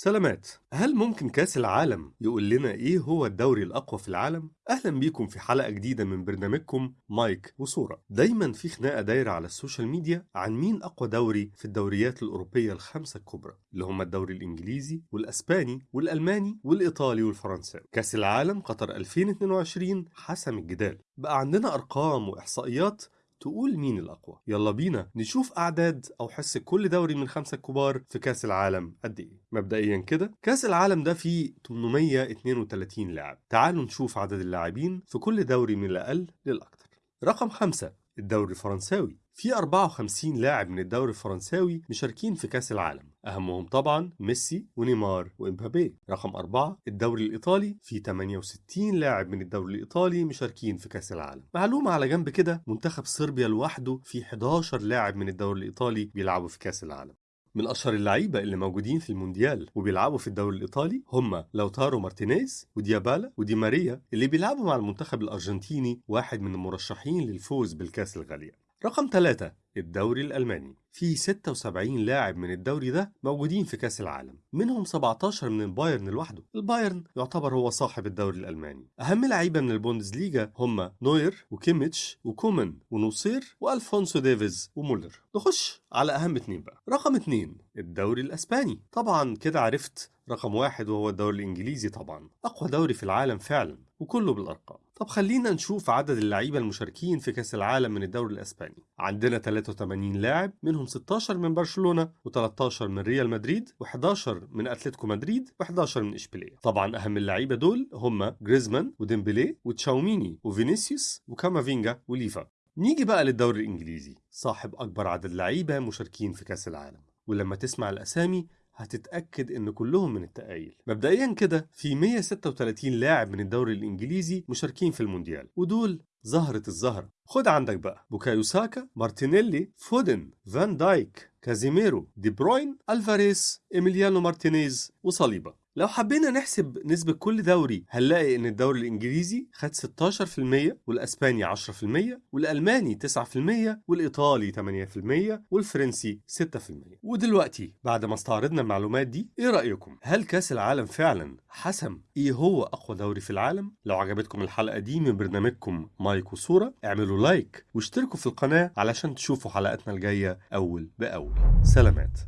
سلامات. هل ممكن كأس العالم يقول لنا إيه هو الدوري الأقوى في العالم؟ أهلا بيكم في حلقة جديدة من برنامجكم مايك وصورة. دايما في خناقة دايرة على ال social media عن مين أقوى دوري في الدوريات الأوروبية الخمسة الكبرى اللي هم الدوري الإنجليزي والأسباني والألماني والإيطالي والفرنساوي كأس العالم قطر 2022 حسم الجدال. بقى عندنا أرقام وإحصائيات تقول مين الأقوى. يلا بينا نشوف أعداد أو حصص كل دوري من الخمسة الكبار في كأس العالم قد إيه. مبدئيا كده كأس العالم ده فيه 832 لاعب. تعالوا نشوف عدد اللاعبين في كل دوري من الأقل للأكثر. رقم خمسة الدوري الفرنساوي. في 54 لاعب من الدوري الفرنساوي مشاركين في كأس العالم. أهمهم طبعا ميسي ونيمار وإمبابي. رقم أربعة الدوري الإيطالي. في 68 لاعب من الدوري الإيطالي مشاركين في كأس العالم. معلومة على جنب كده منتخب صربيا لوحده في 11 لاعب من الدوري الإيطالي بيلعبوا في كأس العالم. من أشهر اللعيبة اللي موجودين في المونديال وبيلعبوا في الدوري الإيطالي هم لوتارو مارتينيز وديابالا ودي ماريا اللي بيلعبوا مع المنتخب الأرجنتيني واحد من المرشحين للفوز بالكأس الغاليه رقم 3 الدوري الألماني. في 76 لاعب من الدوري ده موجودين في كأس العالم. منهم 17 من البايرن لوحده. البايرن يعتبر هو صاحب الدوري الألماني. أهم لعيبة من البوندسليجا هم نوير وكيميتش وكومان ونوصير وألفونسو ديفيز ومولر. نخش على أهم اتنين بقى. رقم اتنين الدوري الأسباني. طبعا كده عرفت رقم واحد وهو الدوري الإنجليزي طبعا. أقوى دوري في العالم فعلا وكله بالأرقام. طب خلينا نشوف عدد اللعيبة المشاركين في كأس العالم من الدوري الأسباني. عندنا 83 لاعب منهم 16 من برشلونة و13 من ريال مدريد و11 من أتلتيكو مدريد و11 من إشبيلية. طبعا أهم اللعيبة دول هم جريزمان وديمبلي وتشاوميني وفينيسيوس وكامافينجا وليفا. نيجي بقى للدوري الإنجليزي. صاحب أكبر عدد لعيبة مشاركين في كأس العالم. ولما تسمع الأسامي هتتأكد إن كلهم من التقايل مبدئيا كده في 136 لاعب من الدوري الإنجليزي مشاركين في المونديال. ودول زهرة الزهرة خد عندك بقى بوكايو ساكا مارتينيلي فودن فان دايك كازيميرو دي بروين ألفاريس إيميليانو مارتينيز وصليبا لو حبينا نحسب نسبة كل دوري هنلاقي إن الدوري الإنجليزي خد 16% والأسباني 10% والألماني 9% والإيطالي 8% والفرنسي 6% ودلوقتي بعد ما استعرضنا المعلومات دي إيه رأيكم؟ هل كأس العالم فعلا حسم إيه هو أقوى دوري في العالم؟ لو عجبتكم الحلقة دي من برنامجكم مايك وصورة اعملوا لايك واشتركوا في القناة علشان تشوفوا حلقاتنا الجاية أول بأول. سلامات.